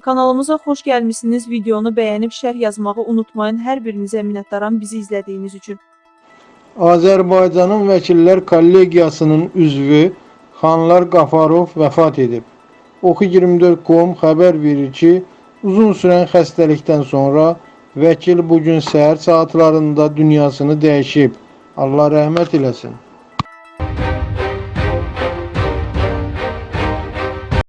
Kanalımıza xoş gəlmisiniz. Videonu bəyənib şərh yazmağı unutmayın. Hər birinizə minnətdaram bizi izlədiyiniz üçün. Azərbaycanın Vəkillər Kollegiyasının üzvü Xanlar Qafarov vəfat edib. Oxu24.com xəbər verir ki, uzun sürən xəstəlikdən sonra vəkil bu gün səhər saatlarında dünyasını dəyişib. Allah rəhmət eləsin.